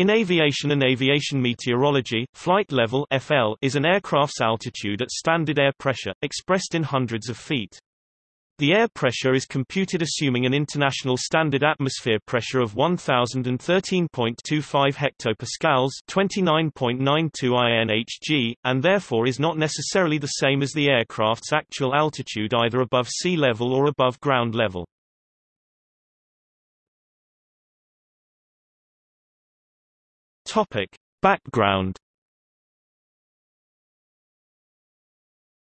In aviation and aviation meteorology, flight level FL is an aircraft's altitude at standard air pressure, expressed in hundreds of feet. The air pressure is computed assuming an international standard atmosphere pressure of 1013.25 hectopascals, 29.92 INHG, and therefore is not necessarily the same as the aircraft's actual altitude either above sea level or above ground level. Topic: Background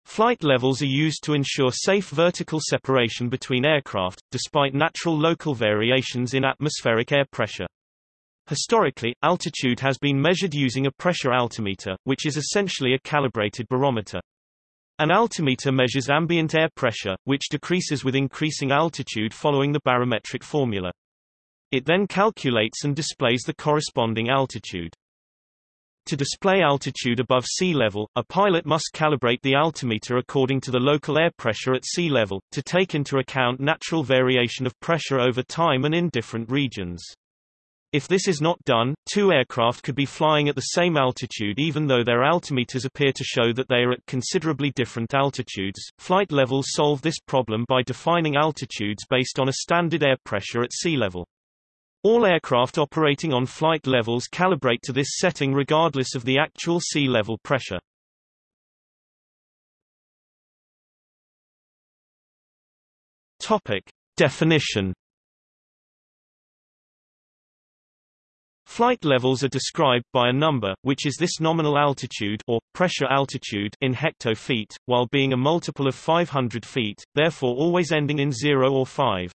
Flight levels are used to ensure safe vertical separation between aircraft, despite natural local variations in atmospheric air pressure. Historically, altitude has been measured using a pressure altimeter, which is essentially a calibrated barometer. An altimeter measures ambient air pressure, which decreases with increasing altitude following the barometric formula. It then calculates and displays the corresponding altitude. To display altitude above sea level, a pilot must calibrate the altimeter according to the local air pressure at sea level, to take into account natural variation of pressure over time and in different regions. If this is not done, two aircraft could be flying at the same altitude even though their altimeters appear to show that they are at considerably different altitudes. Flight levels solve this problem by defining altitudes based on a standard air pressure at sea level. All aircraft operating on flight levels calibrate to this setting regardless of the actual sea level pressure. Topic. Definition Flight levels are described by a number, which is this nominal altitude or pressure altitude in hectofeet, while being a multiple of 500 feet, therefore always ending in 0 or 5.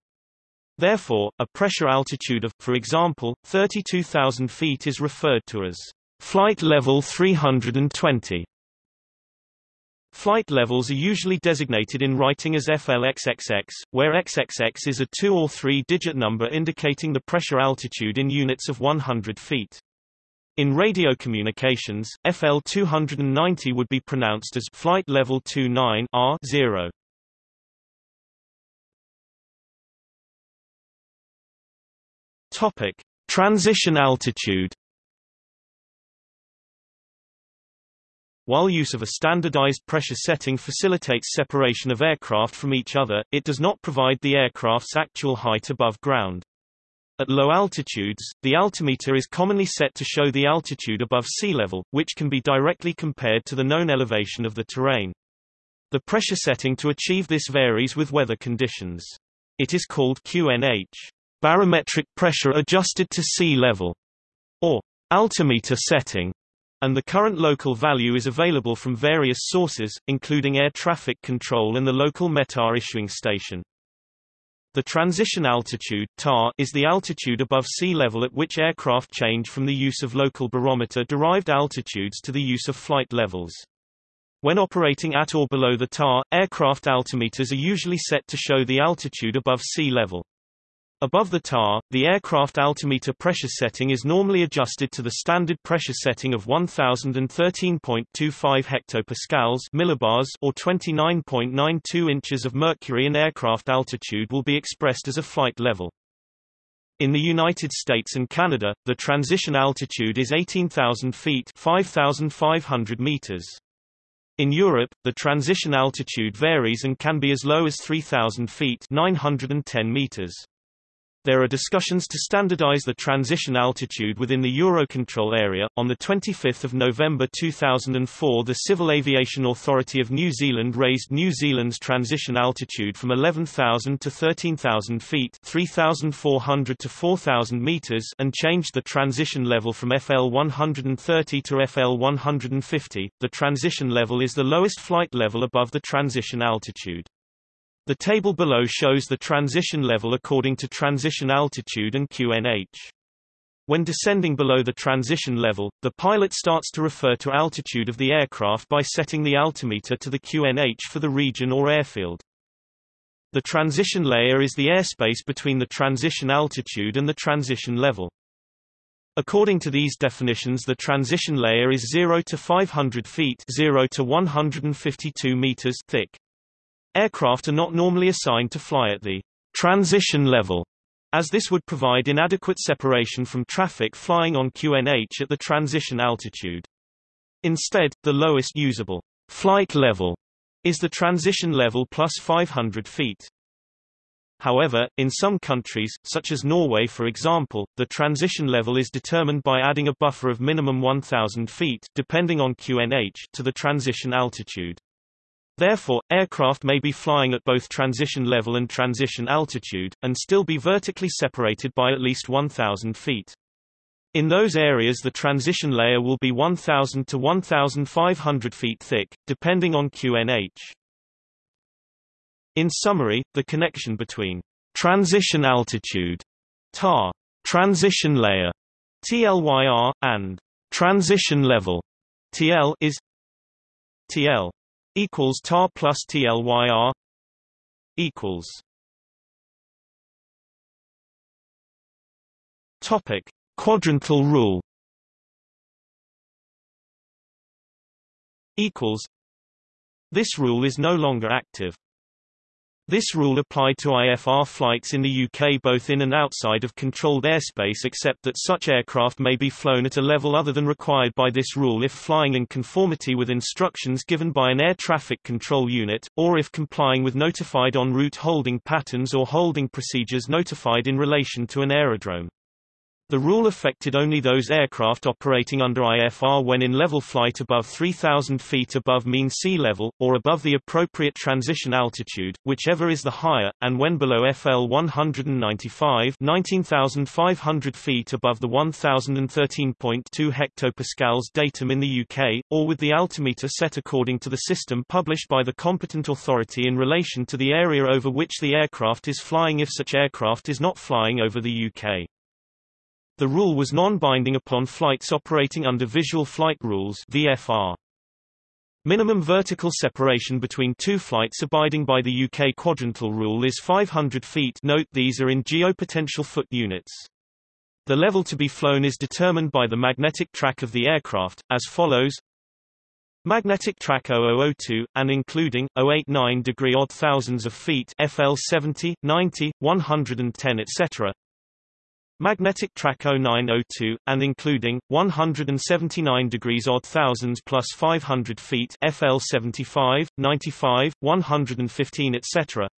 Therefore, a pressure altitude of, for example, 32,000 feet is referred to as flight level 320. Flight levels are usually designated in writing as FLXXX, where XXX is a two- or three-digit number indicating the pressure altitude in units of 100 feet. In radio communications, FL 290 would be pronounced as flight level 29 R0. Topic: Transition altitude. While use of a standardized pressure setting facilitates separation of aircraft from each other, it does not provide the aircraft's actual height above ground. At low altitudes, the altimeter is commonly set to show the altitude above sea level, which can be directly compared to the known elevation of the terrain. The pressure setting to achieve this varies with weather conditions. It is called QNH barometric pressure adjusted to sea level, or altimeter setting, and the current local value is available from various sources, including air traffic control and the local METAR issuing station. The transition altitude TAR, is the altitude above sea level at which aircraft change from the use of local barometer-derived altitudes to the use of flight levels. When operating at or below the TAR, aircraft altimeters are usually set to show the altitude above sea level. Above the TAR, the aircraft altimeter pressure setting is normally adjusted to the standard pressure setting of 1013.25 hectopascals millibars or 29.92 inches of mercury and aircraft altitude will be expressed as a flight level. In the United States and Canada, the transition altitude is 18,000 feet 5,500 meters. In Europe, the transition altitude varies and can be as low as 3,000 feet 910 meters. There are discussions to standardize the transition altitude within the Eurocontrol area. On the 25th of November 2004, the Civil Aviation Authority of New Zealand raised New Zealand's transition altitude from 11,000 to 13,000 feet, 3,400 to 4,000 meters, and changed the transition level from FL 130 to FL 150. The transition level is the lowest flight level above the transition altitude. The table below shows the transition level according to transition altitude and QNH. When descending below the transition level, the pilot starts to refer to altitude of the aircraft by setting the altimeter to the QNH for the region or airfield. The transition layer is the airspace between the transition altitude and the transition level. According to these definitions the transition layer is 0 to 500 feet 0 to 152 meters thick. Aircraft are not normally assigned to fly at the transition level as this would provide inadequate separation from traffic flying on QNH at the transition altitude. Instead, the lowest usable flight level is the transition level plus 500 feet. However, in some countries, such as Norway for example, the transition level is determined by adding a buffer of minimum 1,000 feet depending on QNH to the transition altitude. Therefore, aircraft may be flying at both transition level and transition altitude, and still be vertically separated by at least 1,000 feet. In those areas the transition layer will be 1,000 to 1,500 feet thick, depending on QNH. In summary, the connection between transition altitude TAR, transition layer TLYR, and transition level TL is TL equals TAR plus TLYR equals Topic Quadrantal rule equals This rule is no longer active. This rule applied to IFR flights in the UK both in and outside of controlled airspace except that such aircraft may be flown at a level other than required by this rule if flying in conformity with instructions given by an air traffic control unit, or if complying with notified en route holding patterns or holding procedures notified in relation to an aerodrome. The rule affected only those aircraft operating under IFR when in level flight above 3,000 feet above mean sea level, or above the appropriate transition altitude, whichever is the higher, and when below FL 195 19,500 feet above the 1013.2 hectopascals datum in the UK, or with the altimeter set according to the system published by the competent authority in relation to the area over which the aircraft is flying if such aircraft is not flying over the UK. The rule was non-binding upon flights operating under Visual Flight Rules VFR. Minimum vertical separation between two flights abiding by the UK quadrantal rule is 500 feet note these are in geopotential foot units. The level to be flown is determined by the magnetic track of the aircraft, as follows Magnetic track 0002, and including, 089 degree odd thousands of feet FL 70, 90, 110 etc. Magnetic track 0902, and including, 179 degrees odd thousands plus 500 feet FL 75, 95, 115 etc.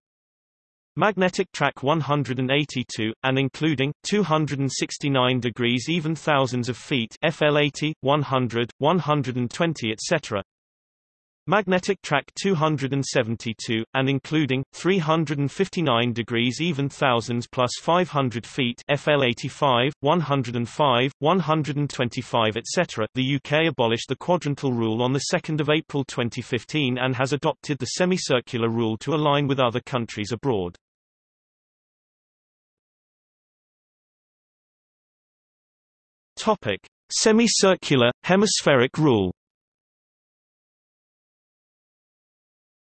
Magnetic track 182, and including, 269 degrees even thousands of feet FL 80, 100, 120 etc. Magnetic track 272, and including, 359 degrees even thousands plus 500 feet FL 85, 105, 125 etc. The UK abolished the quadrantal rule on 2 April 2015 and has adopted the semicircular rule to align with other countries abroad. Topic. Semicircular, hemispheric rule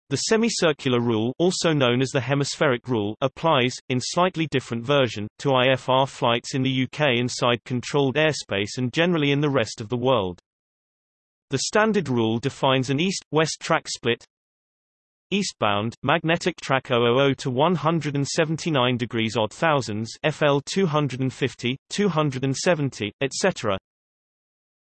The semicircular rule also known as the hemispheric rule applies, in slightly different version, to IFR flights in the UK inside controlled airspace and generally in the rest of the world. The standard rule defines an east-west track split Eastbound, magnetic track 000 to 179 degrees odd thousands FL 250, 270, etc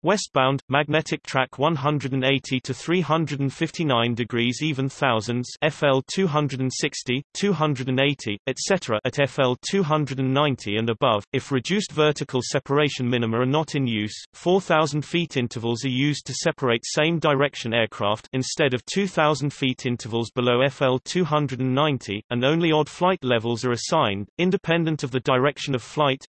Westbound, magnetic track 180 to 359 degrees even thousands FL 260, 280, etc. at FL 290 and above. If reduced vertical separation minima are not in use, 4,000 feet intervals are used to separate same direction aircraft instead of 2,000 feet intervals below FL 290, and only odd flight levels are assigned, independent of the direction of flight,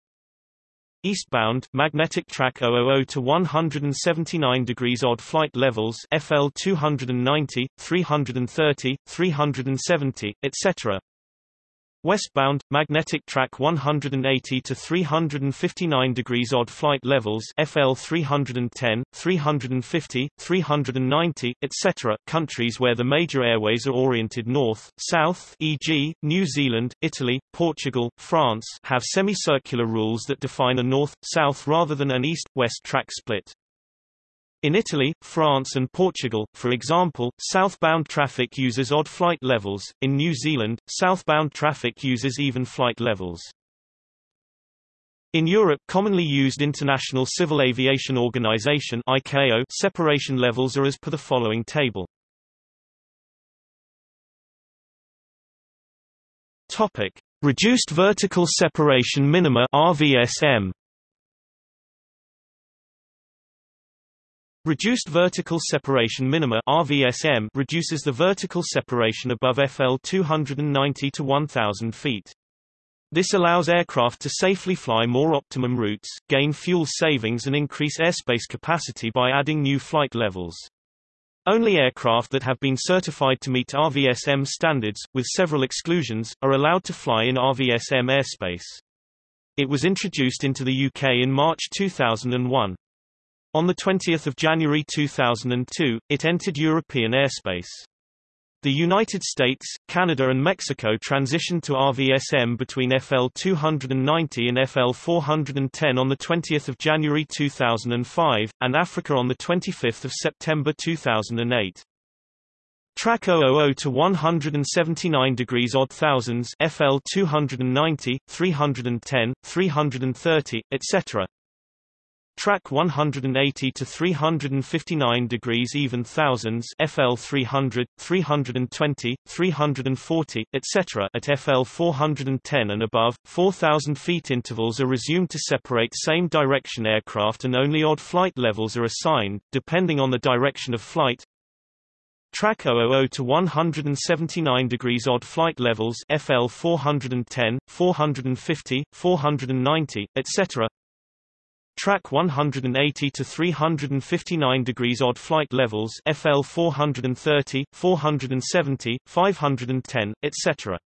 Eastbound, magnetic track 000 to 179 degrees odd flight levels FL 290, 330, 370, etc. Westbound, magnetic track 180 to 359 degrees odd flight levels FL 310, 350, 390, etc. Countries where the major airways are oriented north, south e.g., New Zealand, Italy, Portugal, France have semicircular rules that define a north-south rather than an east-west track split. In Italy, France and Portugal, for example, southbound traffic uses odd flight levels, in New Zealand, southbound traffic uses even flight levels. In Europe commonly used International Civil Aviation Organization ICAO separation levels are as per the following table. Topic: Reduced vertical separation minima RVSM. Reduced vertical separation minima RVSM reduces the vertical separation above FL 290 to 1000 feet. This allows aircraft to safely fly more optimum routes, gain fuel savings and increase airspace capacity by adding new flight levels. Only aircraft that have been certified to meet RVSM standards, with several exclusions, are allowed to fly in RVSM airspace. It was introduced into the UK in March 2001. On 20 January 2002, it entered European airspace. The United States, Canada and Mexico transitioned to RVSM between FL 290 and FL 410 on 20 January 2005, and Africa on 25 September 2008. Track 000 to 179 degrees odd thousands FL 290, 310, 330, etc. Track 180 to 359 degrees even thousands FL 300, 320, 340, etc. at FL 410 and above, 4,000 feet intervals are resumed to separate same direction aircraft and only odd flight levels are assigned, depending on the direction of flight. Track 000 to 179 degrees odd flight levels FL 410, 450, 490, etc. Track 180 to 359 degrees odd flight levels FL 430, 470, 510, etc.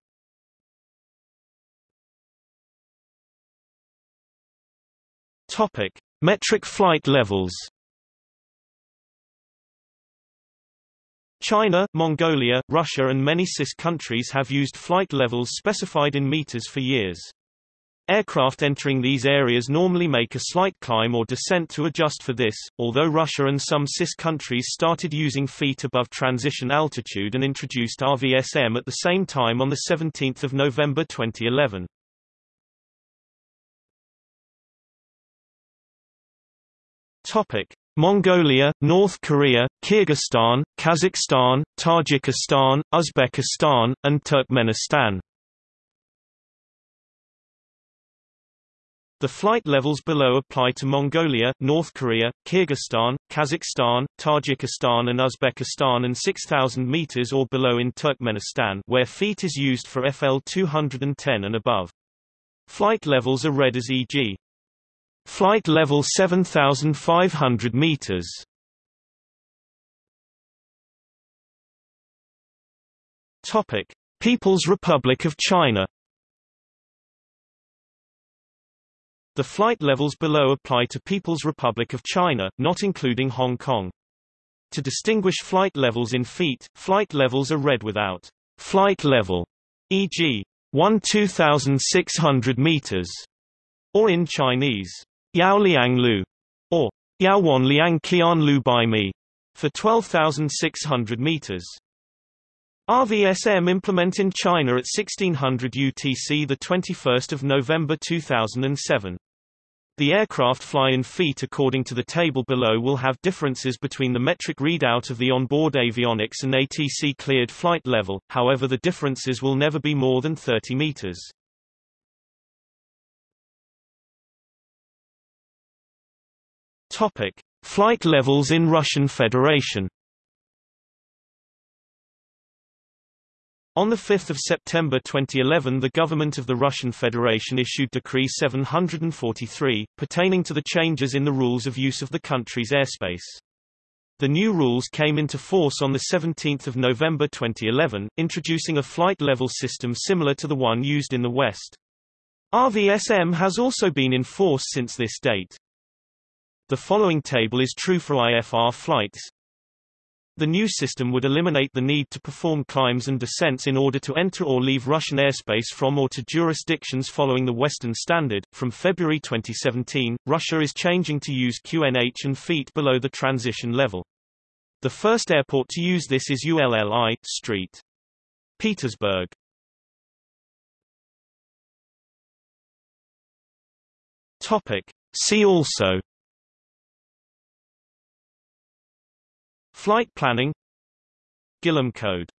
Topic: Metric flight levels. China, Mongolia, Russia and many CIS countries have used flight levels specified in meters for years. Aircraft entering these areas normally make a slight climb or descent to adjust for this, although Russia and some CIS countries started using feet above transition altitude and introduced RVSM at the same time on 17 November 2011. Topic. Mongolia, North Korea, Kyrgyzstan, Kazakhstan, Tajikistan, Uzbekistan, and Turkmenistan The flight levels below apply to Mongolia, North Korea, Kyrgyzstan, Kazakhstan, Tajikistan and Uzbekistan and 6,000 meters or below in Turkmenistan where feet is used for FL 210 and above. Flight levels are read as e.g. Flight level 7,500 meters. Topic: People's Republic of China The flight levels below apply to People's Republic of China, not including Hong Kong. To distinguish flight levels in feet, flight levels are read without flight level, e.g., 1 2600 meters, or in Chinese, Yao Liang Lu, or Yao Wan Liang Qian Lu Bai Mi, for 12,600 meters. RVSM implement in China at 1600 UTC 21 November 2007. The aircraft fly in feet according to the table below will have differences between the metric readout of the onboard avionics and ATC cleared flight level, however the differences will never be more than 30 meters. Topic. Flight levels in Russian Federation On 5 September 2011 the government of the Russian Federation issued Decree 743, pertaining to the changes in the rules of use of the country's airspace. The new rules came into force on 17 November 2011, introducing a flight level system similar to the one used in the West. RVSM has also been in force since this date. The following table is true for IFR flights, the new system would eliminate the need to perform climbs and descents in order to enter or leave Russian airspace from or to jurisdictions following the Western Standard. From February 2017, Russia is changing to use QNH and feet below the transition level. The first airport to use this is ULLI, Street. Petersburg. Topic. See also Flight planning Gillham code